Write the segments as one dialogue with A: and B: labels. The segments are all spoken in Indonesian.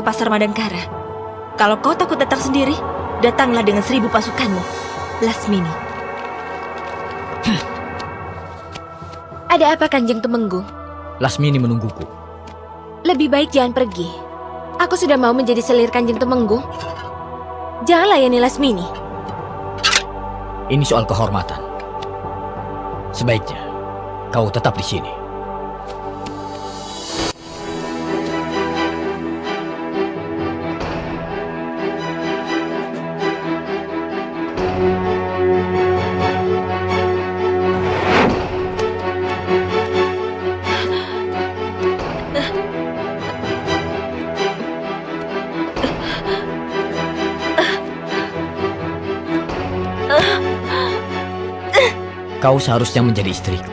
A: ke pasar Madangkara. Kalau kau takut datang sendiri, datanglah dengan seribu pasukanmu. Lasmini.
B: Ada apa Kanjeng Tumenggung?
C: Lasmini menungguku.
B: Lebih baik jangan pergi. Aku sudah mau menjadi selir Kanjeng Tumenggung. Jangan layani Lasmini.
C: Ini soal kehormatan. Sebaiknya kau tetap di sini. Kau seharusnya menjadi istriku.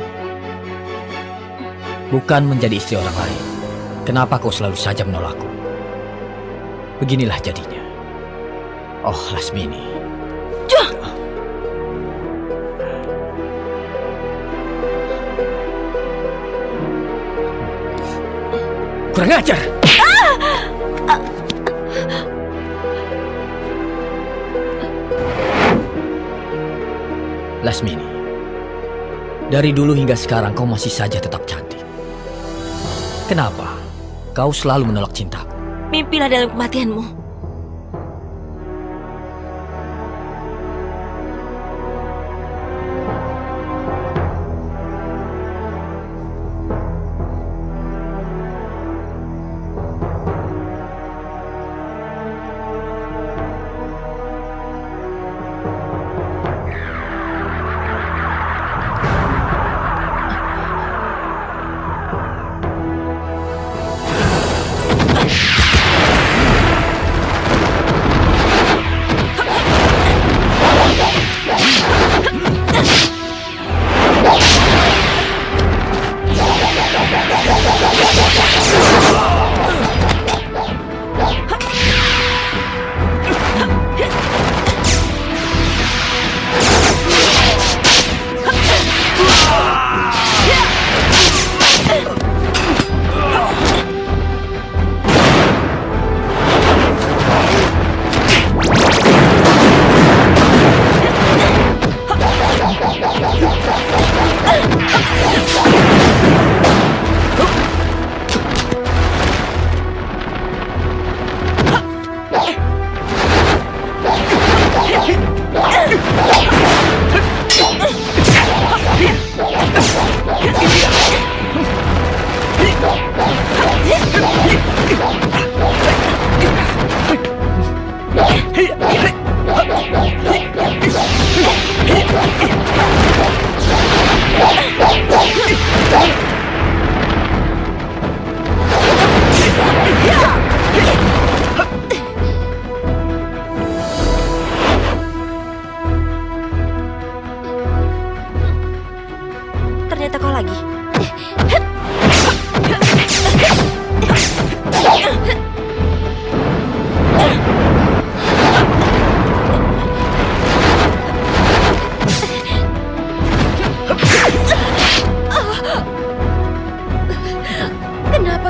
C: Bukan menjadi istri orang lain. Kenapa kau selalu saja menolakku? Beginilah jadinya. Oh, Lasmini. Kurang ajar! Lasmini, dari dulu hingga sekarang kau masih saja tetap cantik. Kenapa kau selalu menolak cintaku?
A: Mimpilah dalam kematianmu.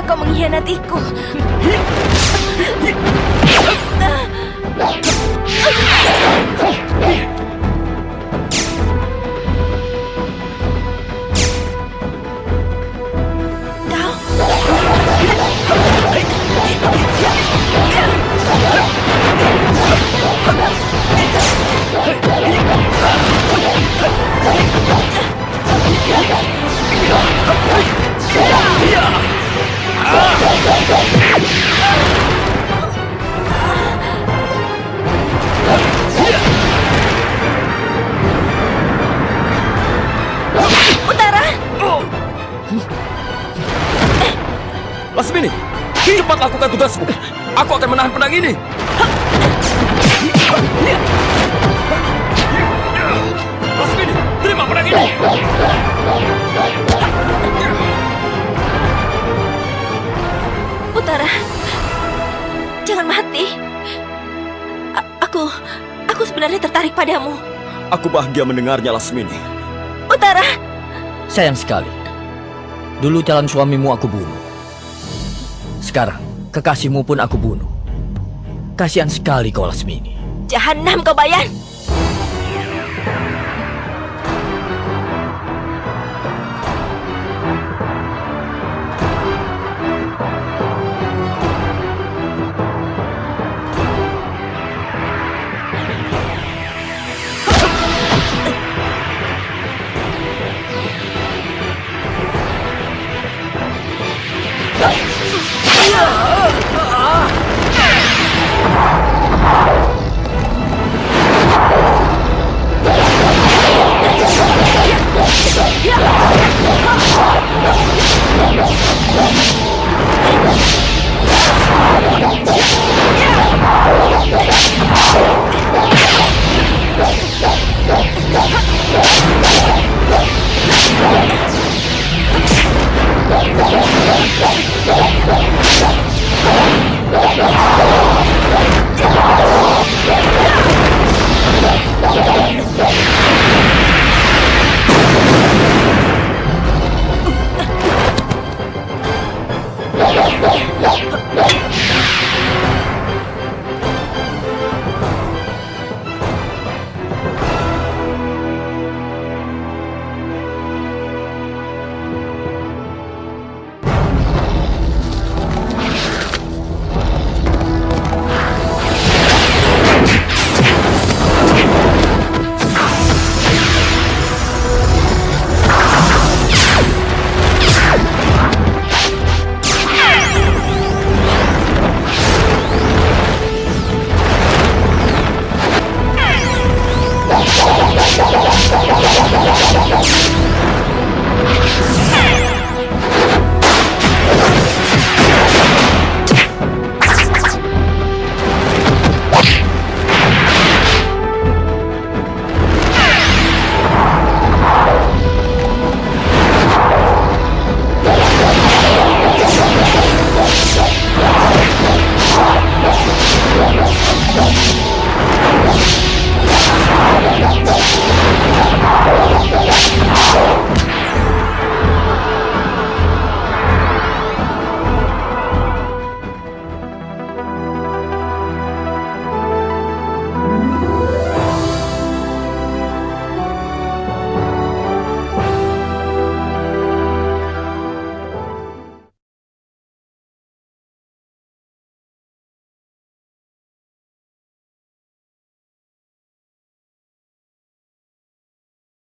A: Kau mengkhianatiku? Kau
D: Lasmini, cepat lakukan tugasmu. Aku akan menahan pedang ini. Lasmini, terima pedang ini.
A: Utara. Jangan mati. A- aku aku sebenarnya tertarik padamu.
D: Aku bahagia mendengarnya, Lasmini.
A: Utara,
C: Sayang sekali. Dulu calon suamimu aku bunuh. Sekarang, Kekasihmu pun aku bunuh. Kasihan sekali kau Lasmini.
A: Jahanam kau Bayan.